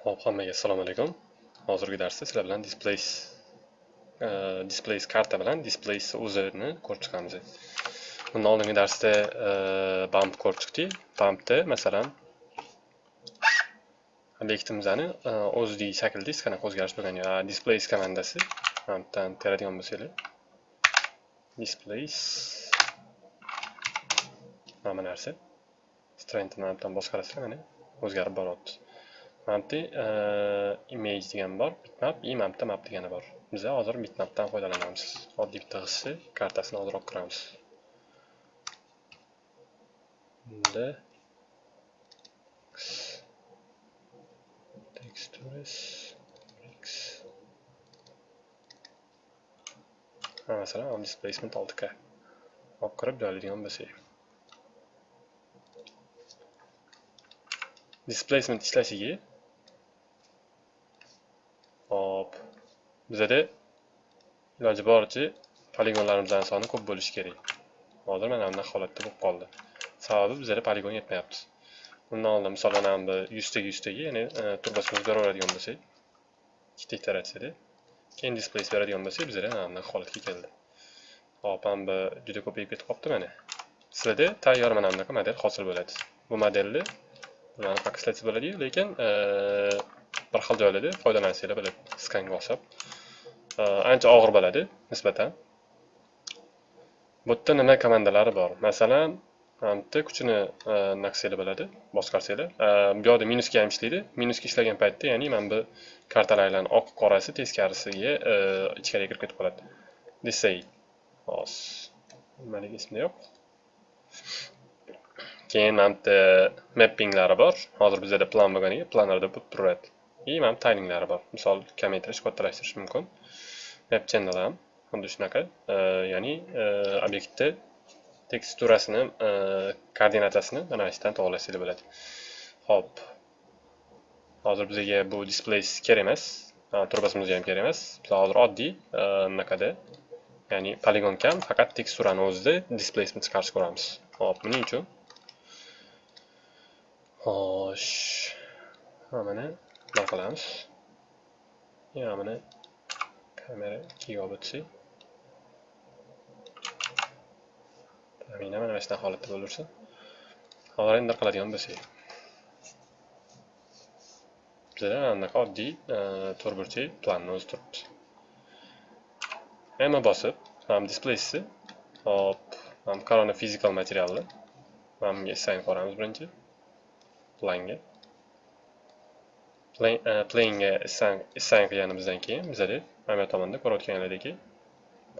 Hop, hammaga assalomu alaykum. Hozirgi darsda sizlar bilan displays uh, displays karta bilan displays o'zini ko'rib chiqamiz. Bundan oldingi darsda uh, bump ko'rib chiqdik. Bumpda masalan obyektimizni uh, e, o'zidagi shaklda hech qanaqa o'zgarish bo'lgan yo'q. Displays komandasi bumpdan teradigan bo'lsanglar displays mana narsa strengthni bumpdan boshqarasizlar mana o'zgarib boryapti. Mampda image degan bor, bitmap, i mapda map degani bor. Biz hozir bitmapdan foydalanamiz. Oddiy bitta hissi kartasini ozroq quramiz. Bunda textures x ha masalan displacement 6k olib kirib joylaydigan bo'lsak displacement ishlashiga hop bizada iloji boricha poligonlarimizdan soni ko'p bo'lishi kerak. Hozir mana bunaqa holatda bo'lib qoldi. Sababi bizada poligon yetmayapti. Undan oldin misol mana bu yuztaga yuztaga ya'ni e, turbasini turbasimizni bo'lsak ikkita iteratsiyada keyin displays beradigan bo'lsak bizada mana bunaqa holatga keldi. Hop mana bu juda ko'payib ketib qolibdi mana. Sizlarda tayyor mana bunaqa model hosil bo'ladi. Bu modelni bularni paketlatsa bo'ladiyu lekin e, bir xil joylarda foydalansanglar bo'ladi skanga o'xshab Э, ancha og'ir bo'ladi nisbatan. Bu yerda nima komandalari bor? Masalan bitta kuchini e, naqsanglar bo'ladi boshqarsanglar e, bu yoqda minusga ham ishlaydi. Minusga ishlagan paytda ya'ni mana bu kartalarni oq qorasi teskarisiga e, ichkariga kirib ketib qoladi. Desay. Hozir nimaligi esimda yo'q? Keyin mana bitta mappinglari bor. Hozir bizada plan bo'lganiga planlarda bo'lib turadi. И mana taylinglari bor misol kamaytirish kattalashtirish mumkin map channel ham xuddi shunaqa ya'ni e, obyektni teksturasini e, koordinatasini mana shu yerdan to'g'irlasanglar bo'ladi. Ho'p. Hozir bizga bu displays kerak emas. Turbasimizga ham kerak emas. Biz hozir oddiy e, bunaqada. Ya'ni poligon kam faqat teksturani o'zida displaysni chiqarishni ko'ramiz. Hop buning uchun. Xo'sh. Mana. Bunaqa qilamiz yana buni kamera ikkiga olib o'tsak mana shunaqa holatda bo'laversin hozir endi qiladigan bo'lsak bizada mana bunaqa oddiy to'rtburchak planni o'zi turibdi m bosib mana displeysi hop mana korona physical materialni mana bunga assign qilamiz birinchi planga E, playingga sang qilganimizdan keyin bizada mana bu tomonda ko'rayotganlaridek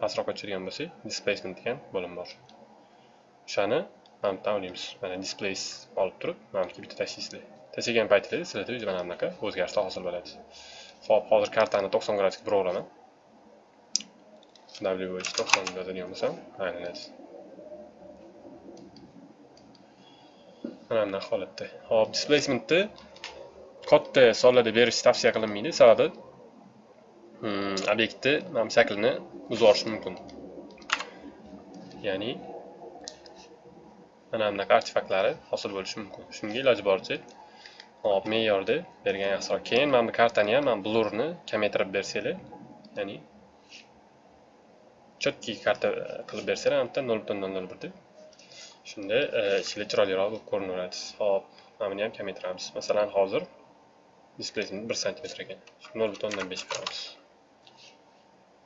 pastroqqa tushirgan bo'lsak displacement degan bo'lim bor. O'shani mana bu yerdan olamiz mana displays olib turib mana bu bitta tashlaysizlar tashlagan paytinglarda sizlarda o'zi mana bunaqa o'zgarishlar hosil bo'ladi. Ho'p hozir kartani to'qson gradusga buraveraman w to'qson yozadigan bo'lsam aylanadi mana bunaqa holatda. Hop displacementni katta sonlarda berish tavsiya qilinmaydi sababi hmm, obyektni mana bu shaklini buzib mumkin. Ya'ni mana bunaqa artefaktlari hosil bo'lishi mumkin. Shunga iloji boricha hop me'yorda bergan yaxshiroq keyin mana bu kartani ham mana blurni kamaytirib bersanglar ya'ni четкий karta e, qilib bersanglar mana bitta nol butun nol nol bir deb shunda e, ichida chiroyliroq bo'lib ko'rinaveradi hop mana buni ham kamaytiramiz masalan hozir displacement bir santimetr ekan. Nol butun o'ndan besh qilamiz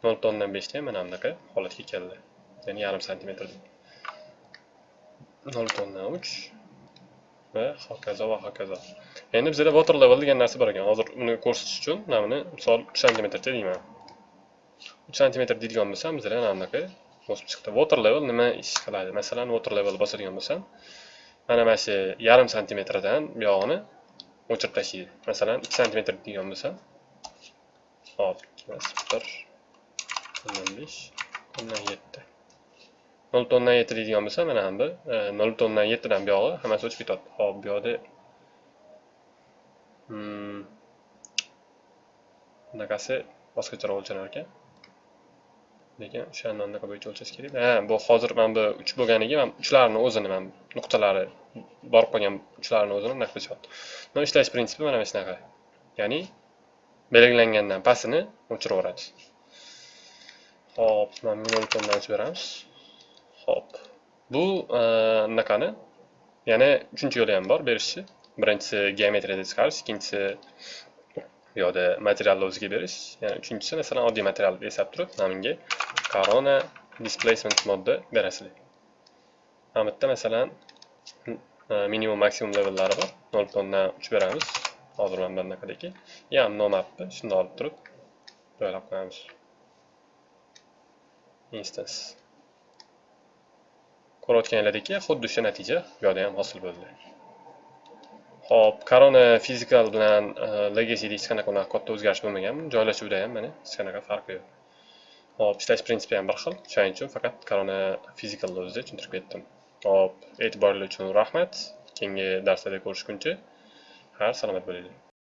nol butun o'ndan beshda mana bunaqa holatga keldi. Ya'ni yarim santimetr nol butun o'ndan uch va hokazo va hokazo. Endi bizada water level degan narsa bor ekan. Hozir uni ko'rsatish uchun mana buni misol uch santimetrcha deyman. Uch santimetr deydigan bo'lsam bizada mana bunaqa o'sib chiqdi. Water level nima ish qiladi? Masalan water level bosadigan bo'lsam mana mana shu yarim santimetrdan buyog'ini o'chirib tashlaydi masalan ikki santimetr deydigan bo'lsa hop ikki emas bir o'ndan besh o'ndan yetti. Nol butun o'ndan yetti deydigan bo'lsa mana bu e, nol butun o'ndan yettidan buyog'i hammasi o'chib ketadi. Hop bu yoqda hmm, bunaqasi boshqacharoq o'lchanar ekan. Lekin o'shani anaqa bo'yicha o'lchash kerak. Ha bu hozir mana bu uch bo'lganiga mana uchlarni o'zini mana nuqtalari borib qolgan uchlarni o'zini anaqa qilishyapti buni ishlash prinsipi mana shunaqa. Ya'ni belgilangandan pastini o'chiraveradi. Hop mana minimum tomdan o'chib beramiz. Hop bu e, anaqani? Yana uchinchi yo'li ham bor berishni birinchisi geometriyada chiqarish ikkinchisi bu yoqda materialni o'ziga berish. Yana uchinchisi masalan oddiy materialni eslab turib mana bunga corona displacement modda berasizlar. Mana bu yerda masalan e, minimum maksimum levellari bor. Nol butun o'ndan uch beramiz. Hozir mana bunaqadagi yam nomapni shuni olib turib joylab qo'yamiz. Instance. Ko'rayotganlaringlardek xuddi o'sha natija bu yoqda ham hosil bo'ldi. Xo'p, Corona Physical bilan e, Legacy'da hech qanaqa unaqa katta o'zgarish bo'lmagan. Joylashuvda ham mana hech qanaqa farqi yo'q. Xo'p, ishlash prinsipi ham bir xil. Shuning uchun faqat Corona Physical o'zida tushuntirib ketdim. Xo'p, e'tiboringiz uchun rahmat. Keyingi darslarda ko'rishguncha har salomat bo'linglar.